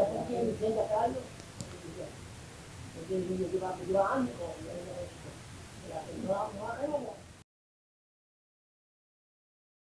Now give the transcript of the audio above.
da tutti i anni, da caldo, perché mi sento il mio giocato due anni,